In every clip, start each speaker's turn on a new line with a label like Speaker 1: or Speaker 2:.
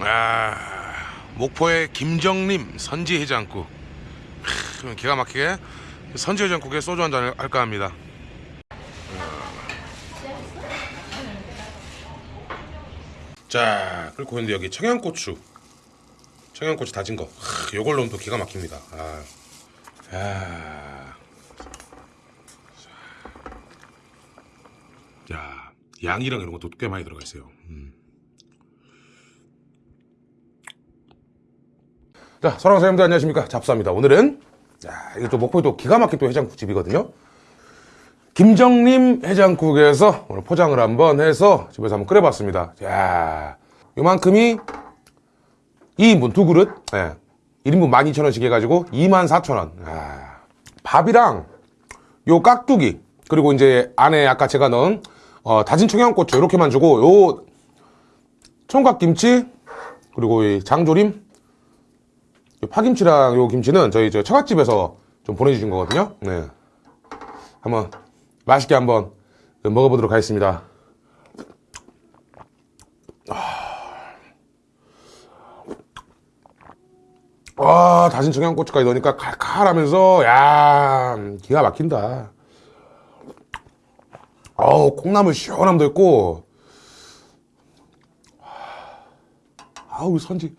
Speaker 1: 아 목포의 김정림 선지 해장국. 크, 기가 막히게 선지 해장국에 소주 한 잔 할까 합니다. 자 그리고 근데 여기 청양고추. 청양고추 다진 거. 크, 요걸 넣으면 또 기가 막힙니다. 아, 아. 자 양이랑 이런 것도 꽤 많이 들어가 있어요 음. 자, 사람들 안녕하십니까? 잡사입니다. 오늘은 자, 이게 또 목포에 또 기가 막힌 또 해장국집이거든요. 김정림 해장국에서 오늘 포장을 한번 해서 집에서 한번 끓여봤습니다. 자, 요만큼이 2인분 두 그릇, 예. 1인분 12,000원씩 해가지고 24,000원. 아, 밥이랑 요 깍두기, 그리고 이제 안에 아까 제가 넣은 어, 다진 청양고추 이렇게만 주고 요 총각김치, 그리고 이 장조림, 요 파김치랑 요 김치는 저희 저 처갓집에서 좀 보내주신 거거든요. 네. 한번 맛있게 한번 먹어보도록 하겠습니다. 아, 다진 청양고추까지 넣으니까 칼칼하면서, 야, 기가 막힌다. 어우, 콩나물 시원함도 있고, 아우, 선지.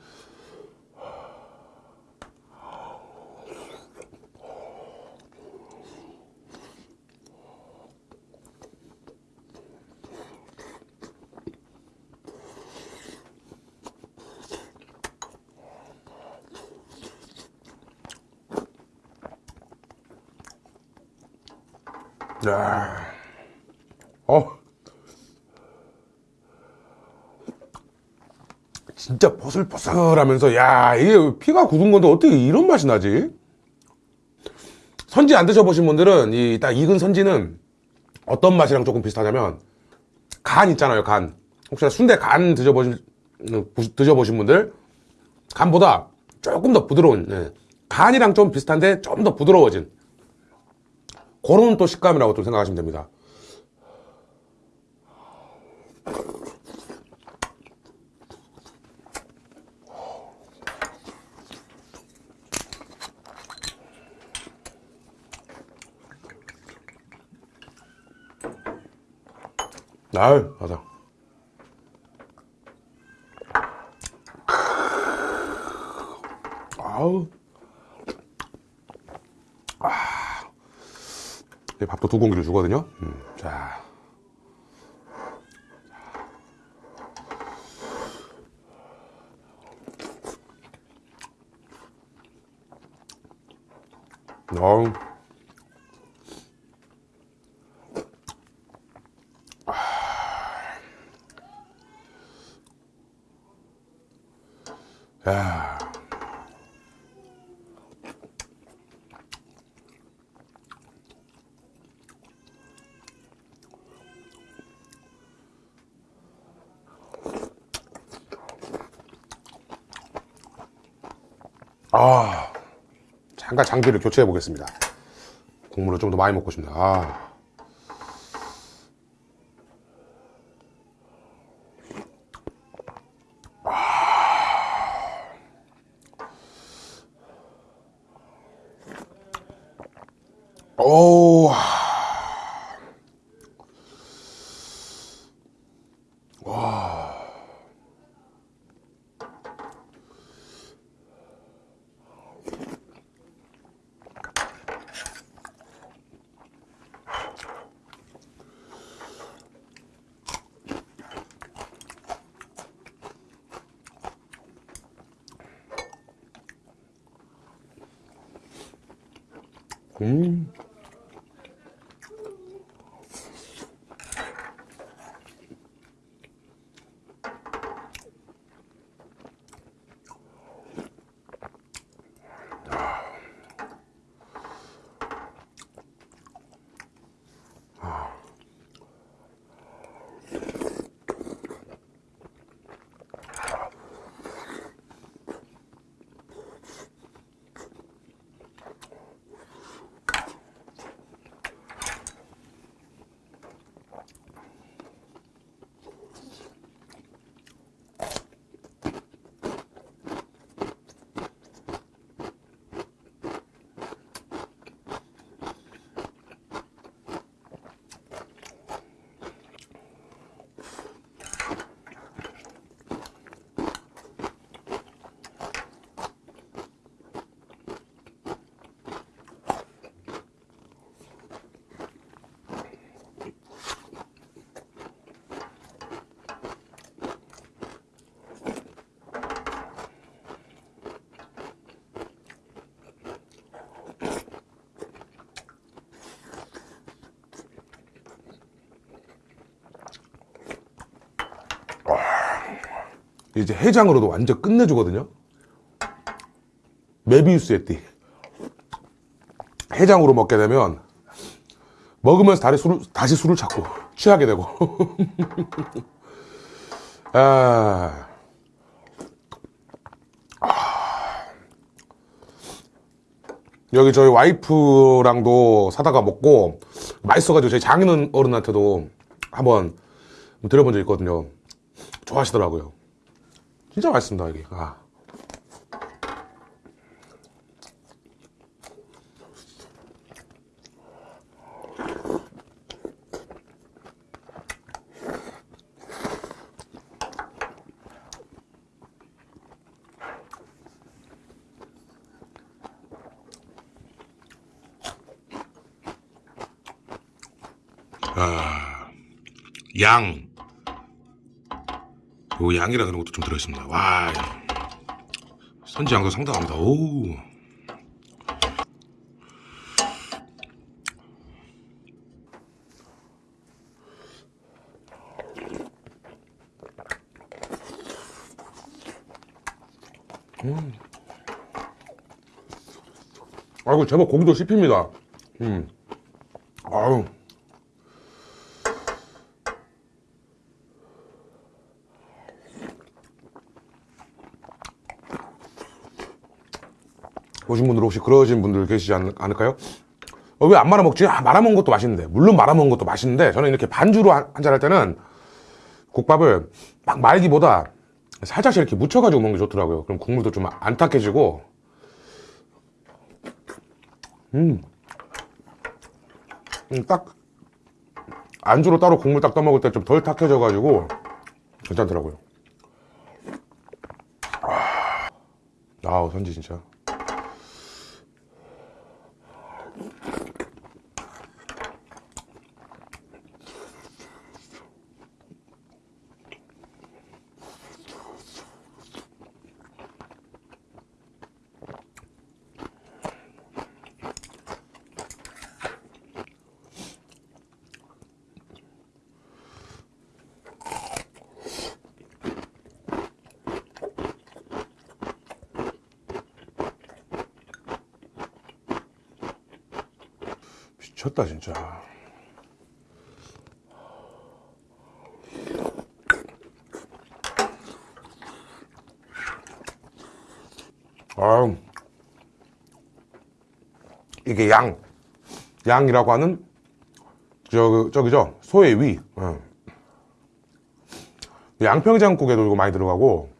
Speaker 1: 야, 어, 진짜 보슬보슬하면서 야 이게 피가 굳은 건데 어떻게 이런 맛이 나지? 선지 안 드셔보신 분들은 이 딱 익은 선지는 어떤 맛이랑 조금 비슷하냐면 간 있잖아요 간 혹시나 순대 간 드셔보신 드셔보신 분들 간보다 조금 더 부드러운 예. 간이랑 좀 비슷한데 좀 더 부드러워진 그런 또 식감이라고 좀 생각하시면 됩니다. 아유, 맞아. 아우. 네, 밥도 두 공기를 주거든요. 음, 자. 어우. 야. 아, 잠깐 장비를 교체해 보겠습니다. 국물을 좀 더 많이 먹고 싶네. 아. 오. 음. 이제 해장으로도 완전 끝내주거든요. 메비우스의 띠. 해장으로 먹게 되면 먹으면서 다시 술을, 다시 술을 찾고 취하게 되고. 아. 여기 저희 와이프랑도 사다가 먹고 맛있어가지고 저희 장인 어른한테도 한번 드려본 적 있거든요. 좋아하시더라고요. 진짜 맛있습니다 여기. 아. 양. 요 양이라 그런 것도 좀 들어있습니다. 와. 선지 양도 상당합니다. 오. 음. 아이고 제법 고기도 씹힙니다. 음. 아유. 보신 분들 혹시 그러신 분들 계시지 않, 을까요 어, 왜 안 말아먹지? 아, 말아먹은 것도 맛있는데. 물론 말아먹은 것도 맛있는데, 저는 이렇게 반주로 한잔 할 때는 국밥을 막 말기보다 살짝씩 이렇게 묻혀가지고 먹는 게 좋더라고요. 그럼 국물도 좀 안 탁해지고, 음. 음, 딱, 안주로 따로 국물 딱 떠먹을 때 좀 덜 탁해져가지고, 괜찮더라고요. 아, 아우, 선지 진짜. 미쳤다 진짜. 아 이게 양. 양이라고 하는 저 저기죠? 소의 위. 어. 양평장국에도 이거 많이 들어가고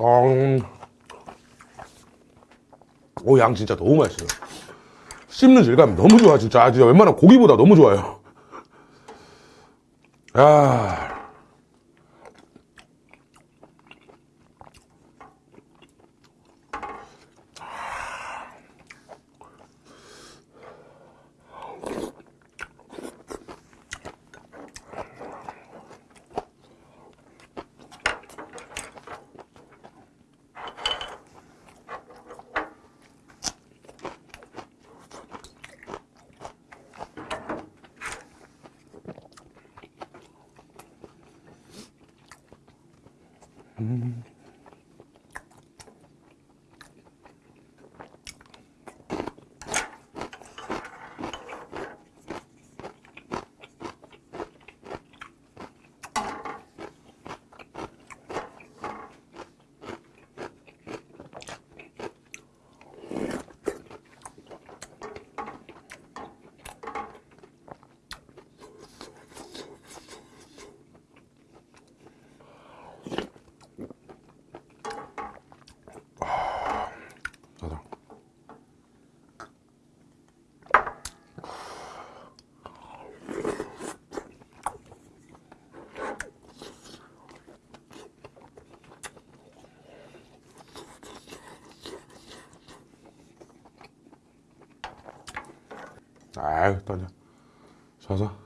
Speaker 1: 음. 오, 양 진짜 너무 맛있어요. 씹는 질감 너무 좋아, 진짜. 아, 진짜 웬만한 고기보다 너무 좋아요. 야. 자 아유, 떠져. 자자.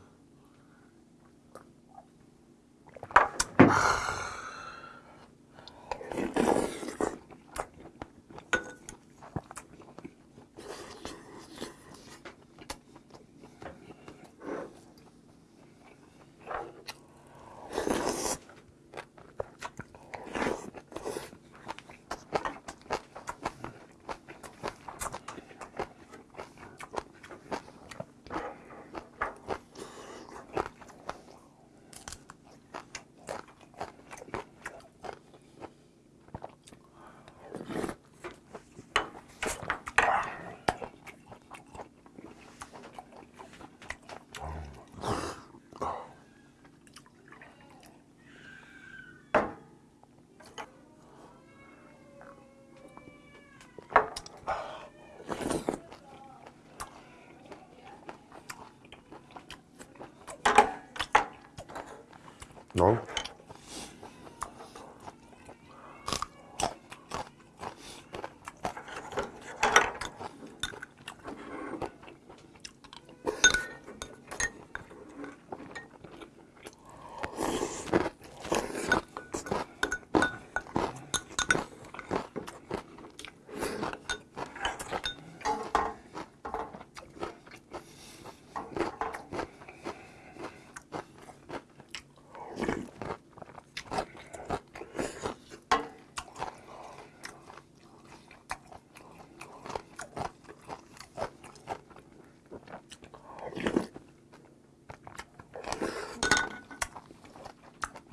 Speaker 1: 어.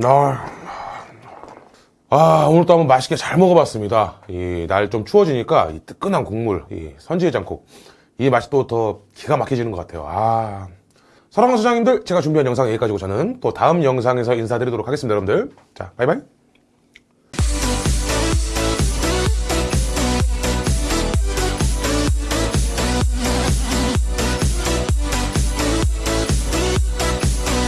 Speaker 1: 아, 아, 오늘 또 한번 맛있게 잘 먹어봤습니다. 이 날 좀 추워지니까 이 뜨끈한 국물, 이 선지해장국. 이 맛이 또 더 기가 막혀지는 것 같아요. 아. 사랑하는 소장님들, 제가 준비한 영상 여기까지고 저는 또 다음 영상에서 인사드리도록 하겠습니다, 여러분들. 자, 바이바이.